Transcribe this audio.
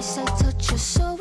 voice, I touch your soul.